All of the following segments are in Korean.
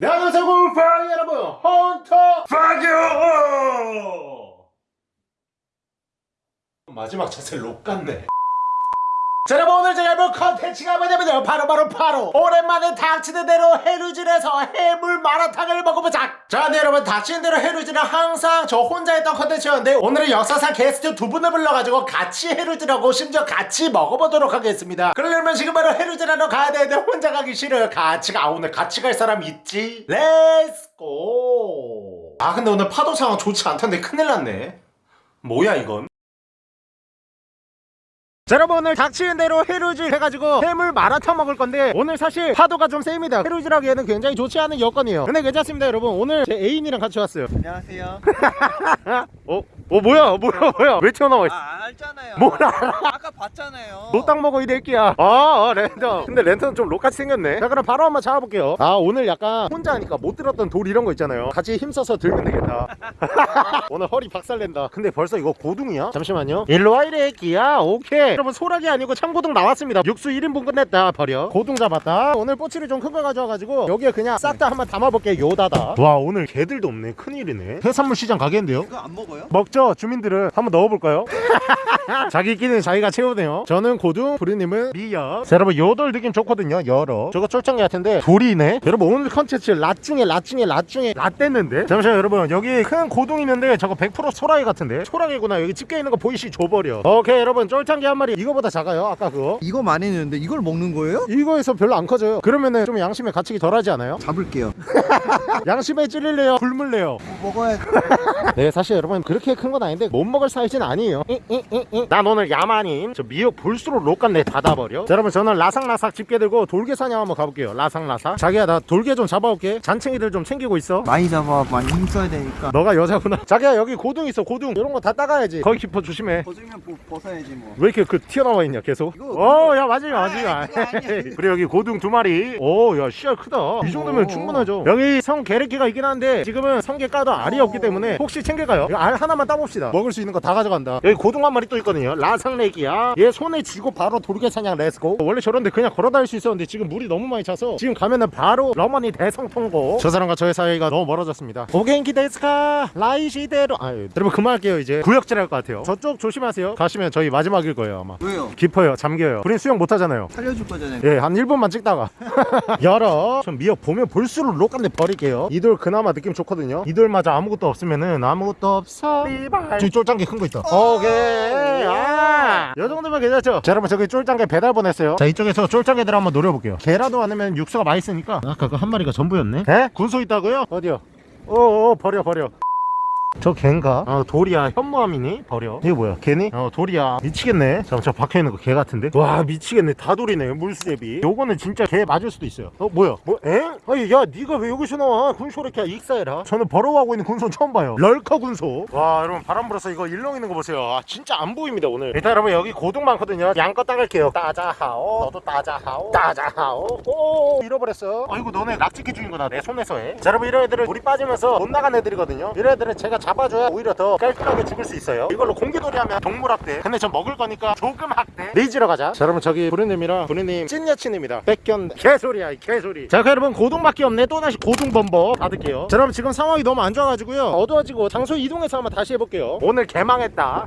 네, 안녕하세요 골프 여러분. 헌터 파교 마지막 자세 록 같네 자 여러분 오늘 제가 해볼 컨텐츠가 뭐냐면요. 바로바로 바로. 오랜만에 닥치는 대로 해루질에서 해물 마라탕을 먹어보자. 자 네, 여러분 닥치는 대로 해루질은 항상 저 혼자 했던 컨텐츠였는데 오늘은 역사상 게스트 두 분을 불러가지고 같이 해루질하고 심지어 같이 먹어보도록 하겠습니다. 그러려면 지금 바로 해루질하러 가야 되는데 혼자 가기 싫어요. 같이 가 아, 오늘 같이 갈 사람 있지? let's go 아 근데 오늘 파도 상황 좋지 않던데 큰일 났네. 뭐야 이건 자 여러분 오늘 닥치는 대로 해루질 해가지고 해물 마라탕 먹을 건데 오늘 사실 파도가 좀 셉니다 해루질 하기에는 굉장히 좋지 않은 여건이에요 근데 괜찮습니다 여러분 오늘 제 애인이랑 같이 왔어요 안녕하세요. 어? 어 뭐야? 뭐야 뭐야? 왜 튀어나와 있어? 아 알잖아요. 뭘 알아? 아까 봤잖아요. 노딱 먹어 이 새끼야. 아, 아 랜턴 근데 랜턴은 좀 록같이 생겼네. 자 그럼 바로 한번 잡아볼게요. 아 오늘 약간 혼자 하니까 못 들었던 돌 이런 거 있잖아요. 같이 힘써서 들면 되겠다. 오늘 허리 박살낸다. 근데 벌써 이거 고둥이야? 잠시만요. 일로와 이 새끼야. 오케이. 여러분 소라기 아니고 참고둥 나왔습니다. 육수 1인분 끝냈다. 버려. 고둥 잡았다. 오늘 꼬치를 좀 큰 거 가져와가지고 여기에 그냥 싹 다 한번 담아볼게요 요다다. 와 오늘 개들도 없네. 큰일이네. 해산물 시장 가겠는데요? 이거 안 먹어요? 먹죠 먼저 주민들을 한번 넣어볼까요? 자기끼리는 자기가 채우네요. 저는 고등 부리님은 미역. 여러분 여덟 느낌 좋거든요 여러. 저거 쫄짱이 같은데 돌이네. 여러분 오늘 컨텐츠 라중에 라중에 라중에 랏 됐는데? 잠시만 여러분. 여기 큰 고등 있는데 저거 100% 소라이 같은데? 소라이구나. 여기 집게 있는 거 보이시? 줘버려. 오케이 여러분. 쫄짱이 한 마리 이거보다 작아요 아까 그거. 이거 많이 넣는데 이걸 먹는 거예요? 이거에서 별로 안 커져요. 그러면은 좀 양심에 갇히기 덜하지 않아요? 잡을게요. 양심에 찔릴래요? 굶을래요? 먹어야 네 사실 여러분 그렇게 큰 건 아닌데 못 먹을 사이즈는 아니에요. 난 오늘 야만인 저 미역 볼수록 록같네 닫아버려. 자 여러분 저는 라삭라삭 집게 들고 돌개 사냥 한번 가볼게요. 라삭라삭. 자기야 나 돌개 좀 잡아올게. 잔챙이들 좀 챙기고 있어. 많이 잡아 많이 힘써야 되니까. 너가 여자구나. 자기야 여기 고등 있어 고등. 이런 거 다 따가야지. 거기 깊어 조심해. 벗으면 보- 벗어야지 뭐. 왜 이렇게 그 튀어나와 있냐 계속? 어야 맞으면 아, 맞으면. 그래 여기 고등 두 마리. 오야 씨알 크다. 이 정도면 오. 충분하죠. 여기 성 게레키가 있긴 한데 지금은 성게 까도 알이 오. 없기 때문에 혹시 챙겨가요? 이거 알 하나만 따봅시다. 먹을 수 있는 거 다 가져간다. 여기 고등 한 마리 또 있거든요. 라상레기야. 얘 손에 쥐고 바로 돌개 사냥 렛츠고 원래 저런데 그냥 걸어 다닐 수 있었는데 지금 물이 너무 많이 차서 지금 가면은 바로 러머니 대성통고 저 사람과 저의 사이가 너무 멀어졌습니다. 오겐키 데스카 라이시대로. 아유 여러분 그만할게요 이제. 구역질 할 것 같아요. 저쪽 조심하세요. 가시면 저희 마지막일 거예요 아마. 왜요? 깊어요 잠겨요. 우린 수영 못하잖아요. 살려줄 거잖아요. 예, 한 1분만 찍다가. 열어. 전 미역 보면 볼수록 록한데 버릴게요. 이돌 그나마 느낌 좋거든요. 이 돌마저 아무것도 없으면은 아무것도 없어. 저기 쫄짱게 큰 거 있다. 오케이. 아, 요 정도면 괜찮죠? 자 여러분 저기 쫄짱게 배달 보냈어요. 자 이쪽에서 쫄짱게들 한번 노려볼게요. 개라도 않으면 육수가 맛있으니까. 아까 그 한 마리가 전부였네. 에? 군소 있다고요? 어디요? 어어 버려 버려 저 갠가? 어 돌이야 현무암이니? 버려. 이거 뭐야? 개니? 어 돌이야 미치겠네. 잠깐 저 박혀있는 거 개 같은데? 와 미치겠네. 다 돌이네 물수제비. 요거는 진짜 개 맞을 수도 있어요. 어 뭐야? 뭐 에? 아니 야 니가 왜 여기서 나와? 군소래끼야 익사해라. 저는 버러워하고 있는 군소 처음 봐요. 럴커 군소. 와 여러분 바람 불어서 이거 일렁 있는 거 보세요. 아 진짜 안 보입니다 오늘. 일단 여러분 여기 고등 많거든요. 양껏 따갈게요. 따자하오. 너도 따자하오. 따자하오. 오 잃어버렸어. 아이고 너네 낙지끼 주인 거다 내 손에서 해자 여러분 이런 애들은 물이 빠지면서 못 나간 애들이거든요. 이런 애들은 제가 잡아줘야 오히려 더 깔끔하게 죽을 수 있어요. 이걸로 공기놀이 하면 동물 학대. 근데 전 먹을 거니까 조금 학대. 레이지러 가자. 자 여러분 저기 부르님이랑 부르님 찐 여친입니다. 뺏겼네. 개소리야 이 개소리. 자 여러분 고등밖에 없네. 또 다시 고등 범버 받을게요. 자 여러분 지금 상황이 너무 안 좋아가지고요. 어두워지고 장소 이동해서 한번 다시 해볼게요. 오늘 개망했다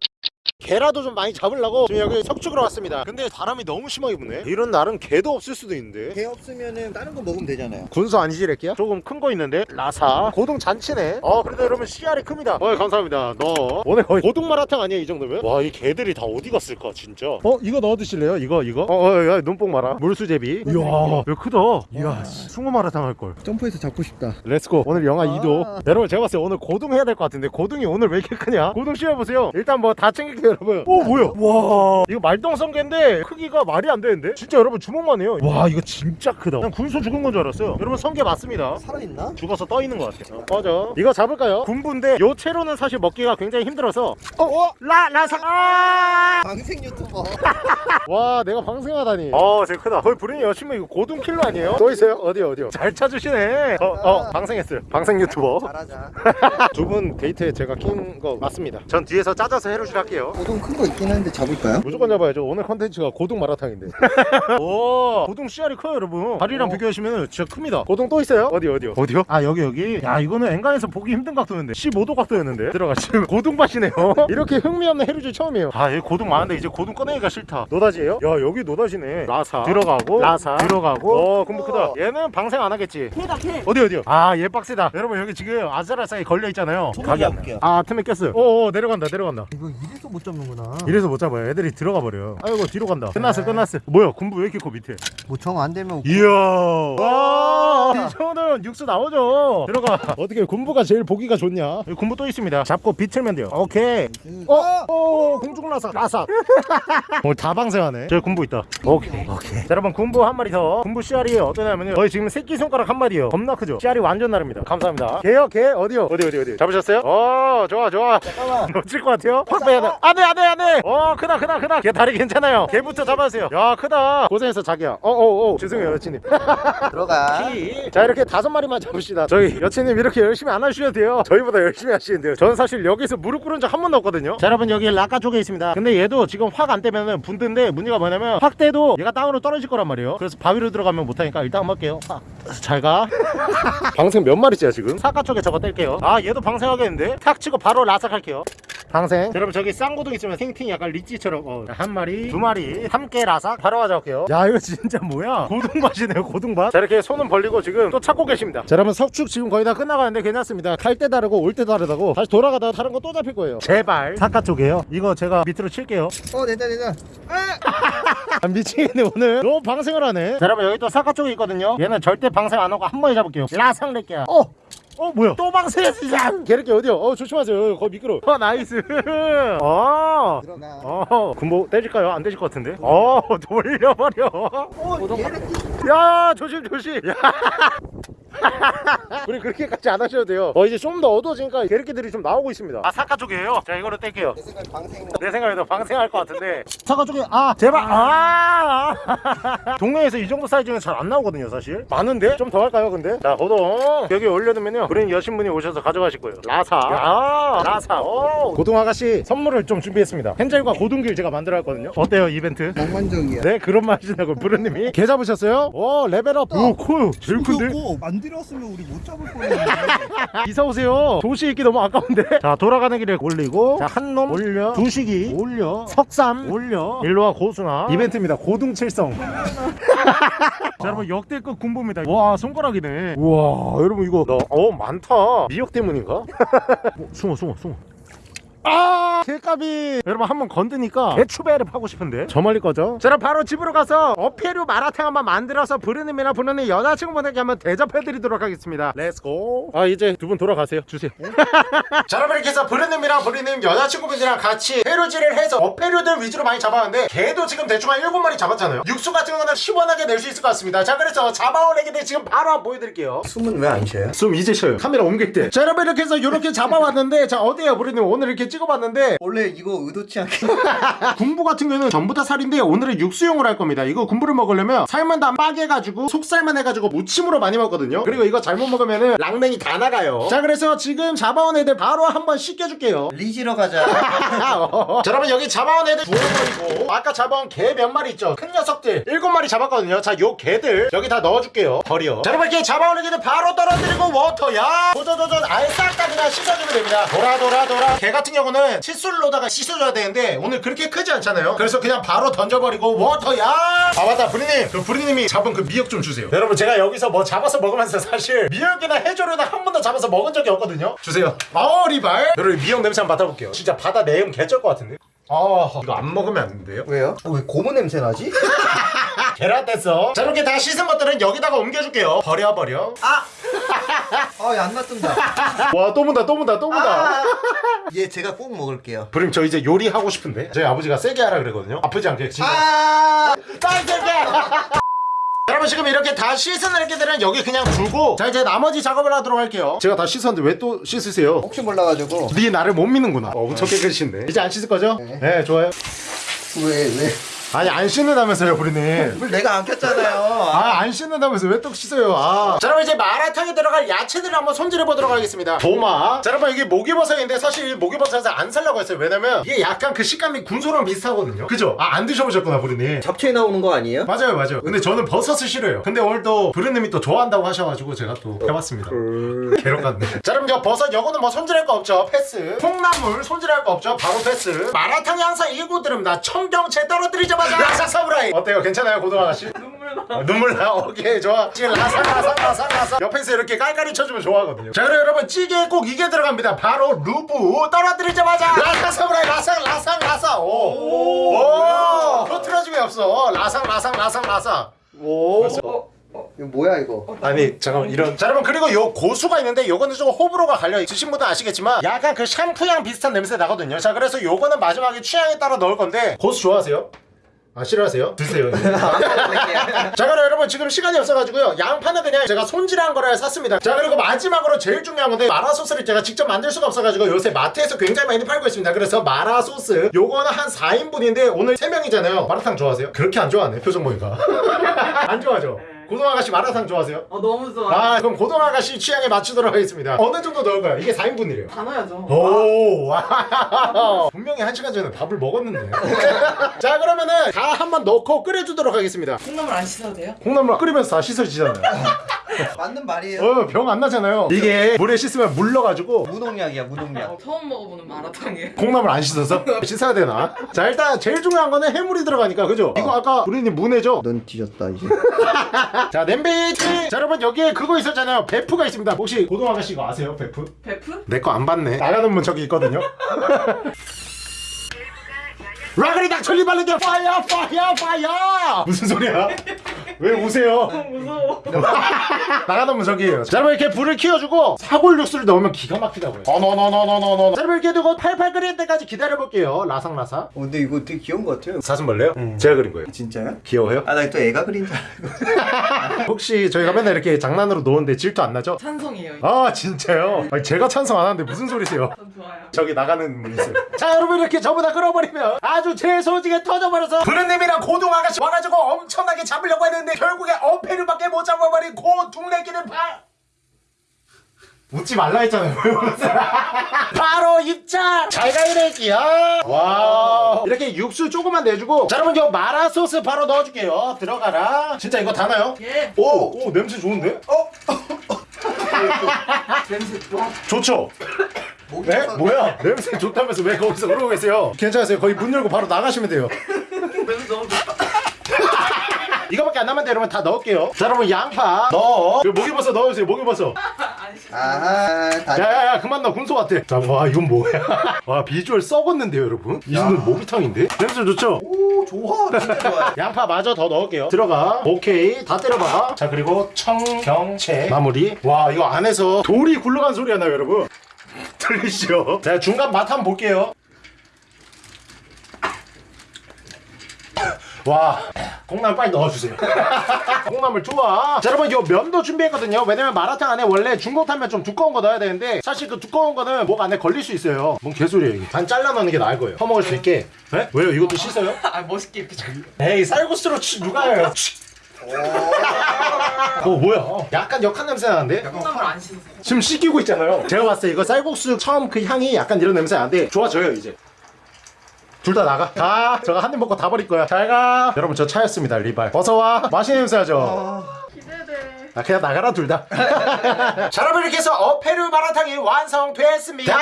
게라도 좀 많이 잡으려고 지금 여기 석축으로 왔습니다. 근데 바람이 너무 심하게 부네. 이런 날은 게도 없을 수도 있는데. 게 없으면은 다른 거 먹으면 되잖아요. 군소 아니지 래끼야? 조금 큰 거 있는데? 라사. 고등 잔치네. 어 그래도 여러분 씨알이 큽니다. 어 감사합니다. 너. 오늘 거의 고등 마라탕 아니야 이 정도면? 와 이 게들이 다 어디 갔을까 진짜? 어 이거 넣어 드실래요? 이거 이거? 어야 눈뽕 마라. 물수제비. 이야 이거 크다. 이야 씨, 숭어 마라탕 할걸. 점프해서 잡고 싶다. let's go 오늘 영하 아. 2도 여러분 제가 봤을 때 오늘 고등 해야 될 것 같은데 고등이 오늘 왜 이렇게 크냐? 고등 씌워보세요. 일단 뭐 다 챙길게요 여러분 오 뭐야 와 이거 말똥성게인데 크기가 말이 안 되는데 진짜 여러분 주먹만 해요 와 이거 진짜 크다 난 군소 죽은 건 줄 알았어요 여러분 성게 맞습니다 살아있나? 죽어서 떠 있는 것 같아요 어, 꺼져 이거 잡을까요? 군부인데 요 채로는 사실 먹기가 굉장히 힘들어서 어? 어? 라! 라상 아! 방생 유튜버. 와 내가 방생하다니 어 되게 크다 거의 브린이 여친구 이거 고등 킬러 아니에요? 또 있어요? 어디요 어디요 잘 찾으시네 어, 어 방생했어요 방생 유튜버 잘하자. 두 분 데이트에 제가 낀 거 맞습니다 전 뒤에서 짜져서 해루질 할게요 고동 큰 거 있긴 한데 잡을까요? 무조건 잡아야죠. 오늘 컨텐츠가 고등 마라탕인데. 오. 고등 씨알이 커요 여러분. 다리랑 어. 비교하시면 진짜 큽니다. 고등 또 있어요? 어디 어디요? 어디요? 아 여기 여기? 야 이거는 엔간에서 보기 힘든 각도였는데. 15도 각도였는데? 들어가 지금 고등밭이네요. 이렇게 흥미없는 해루질 처음이에요. 아 여기 고등 많은데 이제 고등 꺼내기가 싫다. 노다지예요? 야 여기 노다지네. 라사. 들어가고. 라사. 들어가고. 어 군부 크다. 얘는 방생 안 하겠지. 해다 해. 어디 어디요? 아얘 빡세다. 여러분 여기 지금 아슬아슬하게 걸려있잖아요. 나요. 아 틈에 꼈어요. 어어 내려간다 내려간다. 이거 이래서 못 잡는구나. 이래서 못 잡아요. 애들이 들어가 버려요. 아이고 뒤로 간다. 끝났어, 끝났어. 뭐야? 군부 왜 이렇게 커 밑에? 뭐정안 되면 이야. 와, 이 정도면 육수 나오죠. 들어가. 어떻게 군부가 제일 보기가 좋냐? 군부 또 있습니다. 잡고 비틀면 돼요. 오케이. 어, 어, 공중 라사, 라사. 오늘 다 방생하네. 저기 군부 있다. 오케이, 오케이. 자, 여러분 군부 한 마리 더. 군부 씨알이 어떠냐면요. 거의 지금 새끼 손가락 한 마리요. 겁나 크죠? 씨알이 완전 다릅니다. 감사합니다. 게요, 게 어디요? 어디 어디 어디? 잡으셨어요? 어, 좋아, 좋아. 잠깐만. 놓칠 것 같아요? 확 빼야 돼. 안 돼, 안 돼, 안 돼. 어, 크다, 크다, 크다. 걔 다리 괜찮아요. 걔부터 잡아주세요. 야, 크다. 고생했어, 자기야. 어, 어, 어. 죄송해요, 여친님. 들어가. 자, 이렇게 다섯 마리만 잡읍시다. 저희 여친님 이렇게 열심히 안 하셔도 돼요. 저희보다 열심히 하시는데요. 저는 사실 여기서 무릎 꿇은 적 한 번도 없거든요. 자, 여러분, 여기 라카 쪽에 있습니다. 근데 얘도 지금 확안 떼면은 분드인데 문제가 뭐냐면 확 떼도 얘가 땅으로 떨어질 거란 말이에요. 그래서 바위로 들어가면 못하니까 일단 한번 할게요. 아, 잘 가. 방생 몇 마리째야, 지금? 사카 쪽에 저거 뗄게요. 아, 얘도 방생하겠는데? 탁 치고 바로 라삭 할게요. 방생. 여러분 저기 쌍고등 있으면 탱탱 약간 리찌처럼 어, 한 마리 두 마리 함께 라삭. 바로 가져올게요. 야 이거 진짜 뭐야? 고등밭이네요 고등밭. 자 이렇게 손은 벌리고 지금 또 찾고 계십니다. 자 여러분 석축 지금 거의 다 끝나가는데 괜찮습니다. 갈 때 다르고 올 때 다르다고 다시 돌아가다가 다른 거 또 잡힐 거예요. 제발. 사카 쪽이에요. 이거 제가 밑으로 칠게요. 어 됐다 됐다. 아, 미치겠네 오늘. 너무 방생을 하네. 자 여러분 여기 또 사카 쪽에 있거든요. 얘는 절대 방생 안 하고 한 번에 잡을게요. 라상 낼게요 어! 어 뭐야 또 방생했어 진짜 걔렇게 어디요 어 조심하세요 거기 미끄러 워 어, nice 어 들어가. 어, 군보 떼질까요? 안 떼질 것 같은데? 어, 돌려버려. 어 야, 조심, 조심. 야. 우리 그렇게까지 안 하셔도 돼요. 어, 이제 좀 더 어두워지니까 개새끼들이 좀 나오고 있습니다. 아, 사카 쪽이에요? 자, 이거를 뗄게요. 내 생각 방생. 내 생각에도 방생할 것 같은데. 사카 쪽에, 아, 제발, 아! 동네에서 이 정도 사이즈는 잘 안 나오거든요, 사실. 많은데? 좀 더 할까요, 근데? 자, 고동. 여기 올려두면요. 브린 여신분이 오셔서 가져가실 거예요. 라사. 야, 라사. 오. 고동 아가씨 선물을 좀 준비했습니다. 헨젤과 고동길 제가 만들어 왔거든요. 어때요, 이벤트? 몽환적이야. 네 그런 말 하시냐고 부르님이 개 잡으셨어요? 오 level up 오 커요 제일 큰데? 안들 었으면 우리 못 잡을 뻔했는데. 이사 오세요. 도시 있기 너무 아까운데? 자 돌아가는 길에 올리고 자한 놈 올려 두식이 올려 석삼 올려. 일로와 고수나 이벤트입니다. 고등칠성. 자 여러분 역대급 군부입니다. 와 손가락이네. 우와 여러분 이거. 나, 어 많다. 미역 때문인가? 어, 숨어 숨어 숨어 아! 개값이 여러분 한 번 건드니까 개추배를 파고 싶은데? 저 멀리 거죠? 자 그럼 바로 집으로 가서 어패류 마라탕 한번 만들어서 부르님이나 부르님 여자친구분에게 한번 대접해드리도록 하겠습니다. let's go 아 이제 두 분 돌아가세요. 주세요. 자 여러분 이렇게 해서 부르님이랑 부르님 여자친구분이랑 같이 회류질을 해서 어패류들 위주로 많이 잡았는데 개도 지금 대충 한 7마리 잡았잖아요. 육수 같은 거는 시원하게 낼 수 있을 것 같습니다. 자 그래서 잡아온 애기들 지금 바로 한번 보여드릴게요. 숨은 왜 안 쉬어요? 숨 이제 쉬어요. 카메라 옮길 때자 여러분 이렇게 해서 이렇게 잡아왔는데 자 어때요 부르님? 오늘 이렇게 찍어봤는데 원래 이거 의도치 않게. 군부 같은 경우는 전부 다 살인데 오늘은 육수용으로 할 겁니다. 이거 군부를 먹으려면 삶은 다 빠개가지고 속살만 해가지고 무침으로 많이 먹거든요. 그리고 이거 잘못 먹으면은 강냉이 다 나가요. 자 그래서 지금 잡아온 애들 바로 한번 씻겨줄게요. 리지러 가자. 자 여러분 여기 잡아온 애들 부어버리고 아까 잡아온 개 몇 마리 있죠? 큰 녀석들 일곱 마리 잡았거든요. 자 요 개들 여기 다 넣어줄게요. 버려. 자 여러분 이렇게 잡아온 애들 바로 떨어뜨리고 water야! 도저도저 아예 싹 다 그냥 씻어주면 됩니다. 돌아 돌아 돌아. 개 같은 경우 는 칫솔로다가 씻어줘야 되는데 오늘 그렇게 크지 않잖아요. 그래서 그냥 바로 던져버리고 water야! 아 맞다. 부리님. 그 부리님이 잡은 그 미역 좀 주세요. 여러분 제가 여기서 뭐 잡아서 먹으면서 사실 미역이나 해조류나 한 번도 잡아서 먹은 적이 없거든요. 주세요. 마오리발. 여러분 미역 냄새 한번 맡아볼게요. 진짜 바다 내음 개쩔 것 같은데? 아 이거 안 먹으면 안 된대요? 왜요? 어, 왜 고무 냄새 나지? 계란 뗐어 자 이렇게 다 씻은 것들은 여기다가 옮겨줄게요 버려 버려 아! 아안 놔둔다. 와또 문다 또 문다 또 문다 얘 제가 꼭 먹을게요. 부림 저 이제 요리하고 싶은데 저희 아버지가 세게 하라 그러거든요 아프지 않게 진짜 아! 빨리 세게 여러분 지금 이렇게 다 씻은 애기들은 여기 그냥 두고 자 이제 나머지 작업을 하도록 할게요 제가 다 씻었는데 왜 또 씻으세요? 혹시 몰라가지고 네 나를 못 믿는구나 어, 엄청 깨끗이신데 이제 안 씻을 거죠? 네. 네 좋아요 왜 왜? 아니 안 씻는다면서요 부리님. 물 내가 안 켰잖아요. 아 안 씻는다면서 왜 또 씻어요? 아. 자 여러분 이제 마라탕에 들어갈 야채들을 한번 손질해 보도록 하겠습니다. 도마. 자 여러분 이게 목이버섯인데 사실 목이버섯을 안 살려고 했어요. 왜냐면 이게 약간 그 식감이 군소랑 비슷하거든요. 그죠? 아 안 드셔보셨구나 부리님. 잡초에 나오는 거 아니에요? 맞아요 맞아요. 근데 저는 버섯을 싫어해요. 근데 오늘 또 부르님이 또 좋아한다고 하셔가지고 제가 또 해봤습니다. 개록 같네. 자 그럼 저 버섯 요거는 뭐 손질할 거 없죠? 패스. 콩나물 손질할 거 없죠? 바로 패스. 마라탕이 항상 이고 들읍니다 청경채 떨어뜨리자 마자. 라삭 사무라이. 어때요? 괜찮아요 고등어 아가씨? 눈물 나. 어, 눈물 나 오케이 좋아. 지금 라삭 라삭 라삭 라삭 옆에서 이렇게 깔깔이 쳐주면 좋아하거든요. 자 그럼 여러분 찌개에 꼭 이게 들어갑니다. 바로 루브 떨어뜨리자마자. 라삭 사무라이 라삭 라삭 라삭 오오. 흐트러짐이 없어. 라삭 라삭 라삭 라삭 오. 이거 뭐야 이거? 아니 잠깐만 이런. 자 여러분 그리고 요 고수가 있는데 요거는 조금 호불호가 갈려 드신 분도 아시겠지만 약간 그 샴푸향 비슷한 냄새 나거든요. 자 그래서 요거는 마지막에 취향에 따라 넣을 건데 고수 좋아하세요? 아 싫어하세요? 드세요 자 그럼 여러분 지금 시간이 없어가지고요. 양파는 그냥 제가 손질한 거를 샀습니다. 자 그리고 마지막으로 제일 중요한 건데 마라소스를 제가 직접 만들 수가 없어가지고 요새 마트에서 굉장히 많이 팔고 있습니다. 그래서 마라소스 요거는 한 4인분인데 오늘 3명이잖아요. 마라탕 좋아하세요? 그렇게 안 좋아하네 표정 보니까. 안 좋아하죠? 고동 아가씨 마라탕 좋아하세요? 어 너무 좋아. 아 그럼 고동 아가씨 취향에 맞추도록 하겠습니다 어느 정도 넣을까요? 이게 4인분이래요 다 넣어야죠. 오, 와. 분명히 한 시간 전에 밥을 먹었는데. 자, 그러면은 다 한 번 넣고 끓여주도록 하겠습니다. 콩나물 안 씻어도 돼요? 콩나물 끓이면서 다 씻어지잖아요. 맞는 말이에요. 어, 병 안 나잖아요. 이게 물에 씻으면 물러가지고 무농약이야 무농약. 어, 처음 먹어보는 마라탕이에요. 콩나물 안 씻어서 씻어야 되나? 자, 일단 제일 중요한 거는 해물이 들어가니까, 그죠? 이거 아까 우리님 문해죠? 넌 뒤졌다 이제. 자, 냄비! 자, 여러분, 여기에 그거 있었잖아요. 베프가 있습니다. 혹시 고동 아가씨 이거 아세요? 베프? 베프? 내 거 안 봤네. 나가는 문 저기 있거든요. 라그리 닥철리 발레게 파이어 파이어 파이어 무슨 소리야? 왜 우세요? 무서워. 나가는 문 저기에요. 자, 여러분 이렇게 불을 키워주고 사골 육수를 넣으면 기가 막히다고요. 어너너너너너너. 자, 여러분 이렇게 두고 팔팔 끓일 때까지 기다려볼게요. 라삭라삭. 어, 근데 이거 되게 귀여운 것 같아요. 사슴벌레요? 제가 그린 거예요. 진짜요? 귀여워요? 아 나 또 애가 그린 줄 알고. 혹시 저희가 맨날 이렇게 장난으로 노는데 질투 안 나죠? 찬성이에요. 아 진짜요? 아니, 제가 찬성 안 하는데 무슨 소리세요? 전 좋아요. 저기 나가는 문 있어요. 자 여러분 이렇게 저보다 끌어버리면 아주 재소지게 터져버려서 부르님이랑 고동 아가씨 와가지고 엄청나게 잡으려고 했는데 결국에 어패류밖에 못 잡아버린 고 둥래기는 바... 웃지 말라 했잖아요. 바로 입장. 잘가 이래기야. 와. 이렇게 육수 조금만 내주고. 자 여러분 저 마라 소스 바로 넣어줄게요. 들어가라. 진짜 이거 다 나요? 예. 오, 오 냄새 좋은데? 어? 냄새 좋아. 좋죠. 목이 네? 뭐야? 냄새 좋다면서 왜 거기서 그러고 계세요? 괜찮으세요? 거의 문 열고 바로 나가시면 돼요. 냄새 너무 좋다. 이거밖에 안 남았는데 여러분 다 넣을게요. 자 여러분 양파 넣어. 그 목이버섯 넣어주세요. 목이버섯. 야야야 그만 넣어 군소 같아. 자와 이건 뭐야? 와 비주얼 썩었는데요 여러분? 이 정도는 모기탕인데? 냄새 좋죠? 오 좋아 진짜 좋아. 양파 마저 더 넣을게요. 들어가. 오케이 다 때려봐. 자 그리고 청경채 마무리. 와 이거 안에서 돌이 굴러간 소리가 나요 여러분. 들리시죠? 자 중간 맛 한번 볼게요. 와 콩나물 빨리 넣어주세요 콩나물 좋아 자 여러분 요 면도 준비했거든요 왜냐면 마라탕 안에 원래 중국탕면 좀 두꺼운 거 넣어야 되는데 사실 그 두꺼운 거는 목 안에 걸릴 수 있어요 뭔 개소리예요 이게 반 잘라 넣는 게 나을 거예요 퍼먹을 수 있게 네? 왜요 이것도 씻어요? 아 멋있게 이렇게 잘. 에이 쌀국수로 치, 누가 해요 어 뭐야? 어, 약간 역한 냄새 나는데? 콩나물 안 씻어서. 지금 씻기고 있잖아요. 제가 봤을 때 이거 쌀국수 처음 그 향이 약간 이런 냄새 나는데 좋아져요 이제. 둘 다 나가. 가 저거 한 입 먹고 다 버릴 거야. 잘가. 여러분 저 차였습니다 리발. 어서와. 맛있는 냄새 나죠? 기대돼. 아 그냥 나가라 둘다 자 여러분 이렇게 해서 어패류 마라탕이 완성됐습니다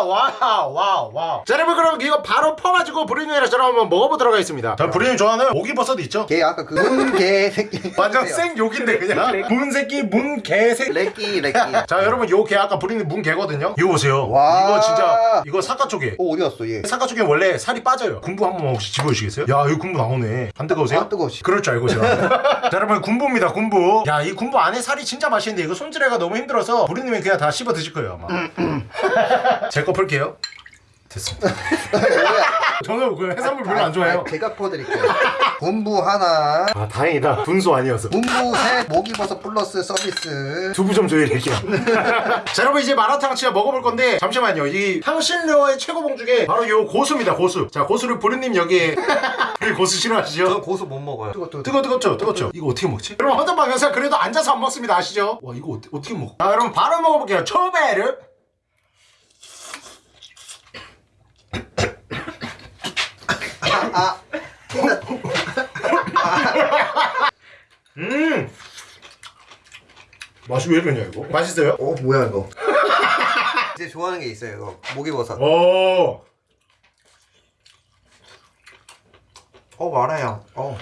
wow wow wow 자 여러분 그럼 이거 바로 퍼가지고 브리님이랑 저랑 한번 먹어보도록 하겠습니다 자 브리님 좋아하는 목이버섯 있죠? 걔 아까 그 문개 새끼. 완전 생 욕인데 그냥 문 새끼 문 개 새끼 렉기 렉기. 자 여러분 요 개 아까 브리님 문 개거든요 이거 보세요 와. 이거 진짜 이거 사과 쪽에 어 어디 갔어 얘? 사과 쪽에 원래 살이 빠져요 군부 한 번만 혹시 집어주시겠어요? 야 여기 군부 나오네 안 뜨거우세요? 아, 뜨거우시. 그럴 줄 알고 제가 자 여러분 군부입니다 군부 야이 군부 안에 살이 진짜 맛있는데 이거 손질해가 너무 힘들어서 부리님이 그냥 다 씹어 드실 거예요 아마. 제 거 풀게요 됐습니다? 저는 그 해산물 별로 안 좋아해요 아, 제가 퍼드릴게요. 분부 하나, 아 다행이다 분소 아니어서 분부 셋, 목이버섯 플러스 서비스. 두부 좀 조이래요 자 여러분 이제 마라탕 진짜 먹어볼 건데 잠시만요 이 향신료의 최고봉 중에 바로 요 고수입니다 고수 자 고수를 부르님 여기에 고수 싫어하시죠? 고수 못 먹어요. 뜨거, 뜨거. 뜨거 뜨겁죠 뜨겁죠 이거 어떻게 먹지? 여러분 영상 그래도 앉아서 안 먹습니다 아시죠? 와 이거 어떻게, 어떻게 먹어? 자 여러분 바로 먹어볼게요 초베르 아, 음 맛이 왜 이러냐 이거 맛있어요? 어, 뭐야, 이거. 이제 좋아하는 게 있어요, 이거. 목이버섯. 오 어, 말아요. 어.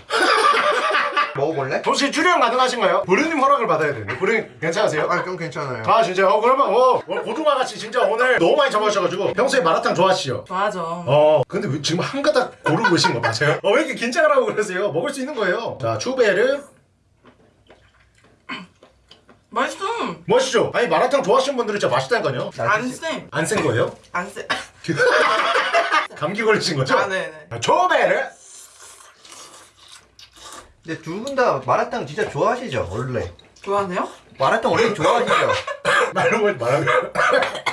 먹어볼래? 혹시 출연 가능하신가요? 부르님 허락을 받아야 되는데 부르님 괜찮으세요? 아, 좀 괜찮아요. 아 진짜 어 그러면 어 오늘 고등어같이 진짜 오늘 너무 많이 잡아주셔가지고 평소에 마라탕 좋아하시죠? 좋아하죠. 어 근데 왜 지금 한 가닥 고르고 계신 거 맞아요? 어 왜 이렇게 긴장을 하고 그러세요? 먹을 수 있는 거예요 자 추베르 맛있어. 멋있죠? 아니 마라탕 좋아하시는 분들은 진짜 맛있다니까요 안 쎄. 안센 거예요? 안 쎄. 감기 걸리신 거죠? 아, 네네. 자, 추베르 근데 두 분 다 마라탕 진짜 좋아하시죠, 원래? 좋아하세요? 마라탕 원래 좋아하시죠? 말로 말하면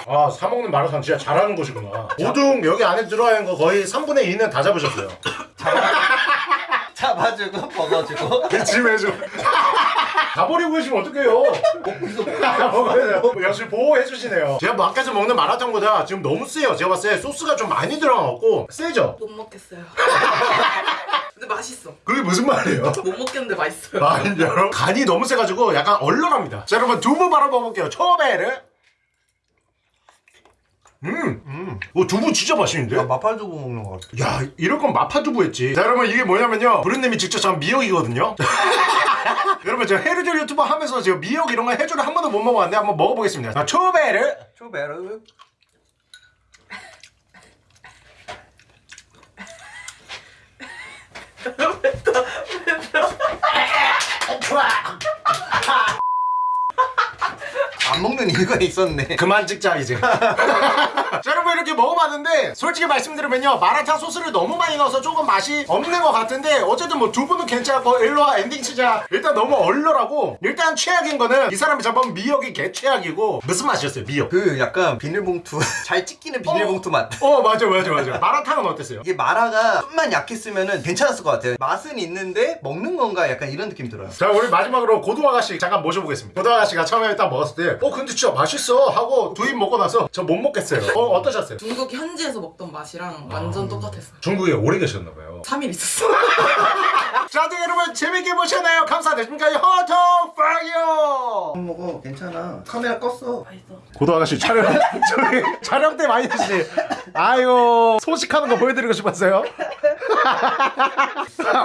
아 사먹는 마라탕 진짜 잘하는 곳이구나 오둥 여기 안에 들어가 있는 거 거의 3분의 2는 다 잡으셨어요 잡아주고, 먹어주고. 짐해줘 가버리고 계시면 어떡해요 먹어야 돼요. 역시 보호해주시네요 제가 뭐 아까 전 먹는 마라탕보다 지금 너무 세요 제가 봤을 때 소스가 좀 많이 들어가고 세죠? 못 먹겠어요. 근데 맛있어. 그게 무슨 말이에요? 못 먹겠는데 맛있어요. 아 여러분 간이 너무 세가지고 약간 얼얼합니다 자 여러분 두부 바로 먹어볼게요 초베르 음, 음. 어, 두부 진짜 맛있는데? 아, 마팔두부 먹는 거 같아. 야 이럴 건 마파 두부 했지 자 여러분 이게 뭐냐면요 부르님이 직접 전 미역이거든요 여러분 제가 해루질 유튜버 하면서 제가 미역 이런 거 해주를 한 번도 못 먹어봤는데 한번 먹어보겠습니다 자 초베르 초베르. 뱉다 뱉다 안 먹는 이유가 있었네. 그만 찍자 이제 자 여러분 이렇게 먹어봤는데 솔직히 말씀드리면요 마라탕 소스를 너무 많이 넣어서 조금 맛이 없는 것 같은데 어쨌든 뭐 두부는 괜찮고 일로와 엔딩 치자 일단 너무 얼얼하고 일단 최악인 거는 이 사람이 잡은 미역이 개 최악이고 무슨 맛이었어요 미역 그 약간 비닐봉투 잘 찢기는 비닐봉투 맛. 어 맞아 맞아 맞아 마라탕은 어땠어요? 이게 마라가 좀만 약했으면 괜찮았을 것 같아요. 맛은 있는데 먹는 건가 약간 이런 느낌 들어요. 자 우리 마지막으로 고등 아가씨 잠깐 모셔보겠습니다 고등 아가씨가 처음에 딱 먹었을 때어 근데 진짜 맛있어 하고 두 입 먹고 나서 저 못 먹겠어요 어 어떠셨어요? 중국 현지에서 먹던 맛이랑 완전 똑같았어요. 중국에 오래 계셨나봐요 3일 있었어. 자 네, 여러분 재밌게 보셨나요? 지금까지 허통 파이어 먹어 괜찮아. 카메라 껐어. 맛있어. 고등 아가씨 촬영 저기 촬영 때 많이 드시지 아유 소식하는 거 보여드리고 싶었어요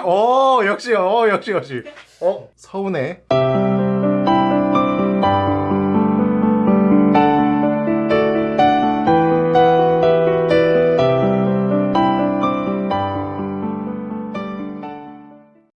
어 역시 어 역시 역시 어 서운해